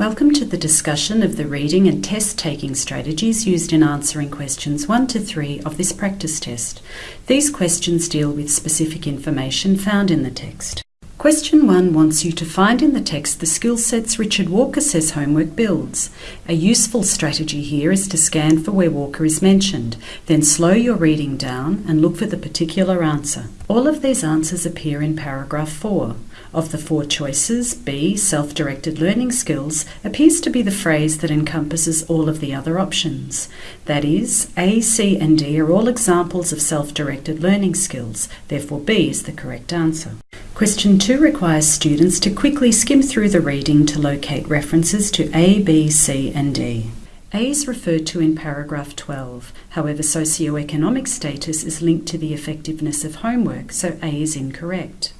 Welcome to the discussion of the reading and test taking strategies used in answering questions 1 to 3 of this practice test. These questions deal with specific information found in the text. Question 1 wants you to find in the text the skill sets Richard Walker says homework builds. A useful strategy here is to scan for where Walker is mentioned, then slow your reading down and look for the particular answer. All of these answers appear in paragraph 4. Of the four choices, B, self directed learning skills, appears to be the phrase that encompasses all of the other options. That is, A, C, and D are all examples of self directed learning skills, therefore, B is the correct answer. Question 2 requires students to quickly skim through the reading to locate references to A, B, C, and D. A is referred to in paragraph 12. However, socioeconomic status is linked to the effectiveness of homework, so A is incorrect.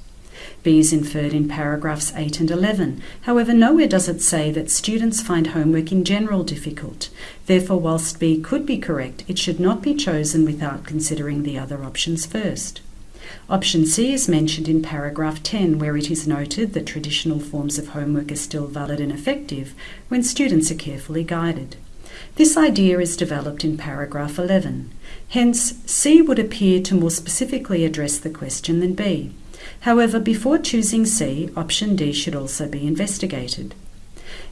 B is inferred in paragraphs 8 and 11. However, nowhere does it say that students find homework in general difficult. Therefore, whilst B could be correct, it should not be chosen without considering the other options first. Option C is mentioned in paragraph 10, where it is noted that traditional forms of homework are still valid and effective when students are carefully guided. This idea is developed in paragraph 11. Hence, C would appear to more specifically address the question than B. However, before choosing C, option D should also be investigated.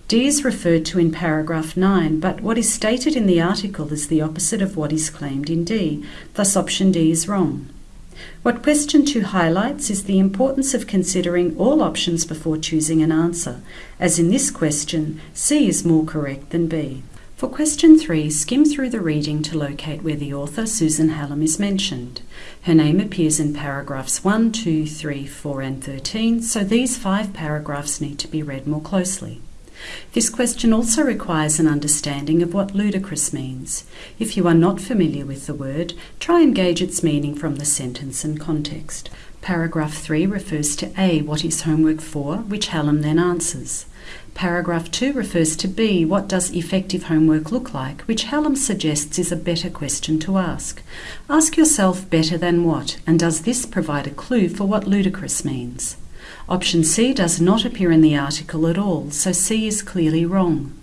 D is referred to in paragraph 9, but what is stated in the article is the opposite of what is claimed in D, thus option D is wrong. What question 2 highlights is the importance of considering all options before choosing an answer, as in this question, C is more correct than B. For question 3, skim through the reading to locate where the author, Susan Hallam, is mentioned. Her name appears in paragraphs 1, 2, 3, 4, and 13, so these five paragraphs need to be read more closely. This question also requires an understanding of what ludicrous means. If you are not familiar with the word, try and gauge its meaning from the sentence and context. Paragraph 3 refers to A, what is homework for, which Hallam then answers. Paragraph 2 refers to B, what does effective homework look like, which Hallam suggests is a better question to ask. Ask yourself better than what, and does this provide a clue for what ludicrous means? Option C does not appear in the article at all, so C is clearly wrong.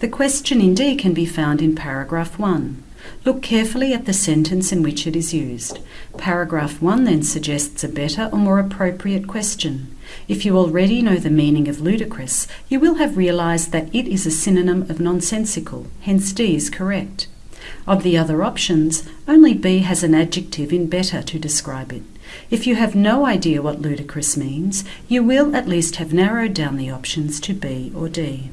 The question in D can be found in paragraph 1. Look carefully at the sentence in which it is used. Paragraph 1 then suggests a better or more appropriate question. If you already know the meaning of ludicrous, you will have realised that it is a synonym of nonsensical, hence D is correct. Of the other options, only B has an adjective in better to describe it. If you have no idea what ludicrous means, you will at least have narrowed down the options to B or D.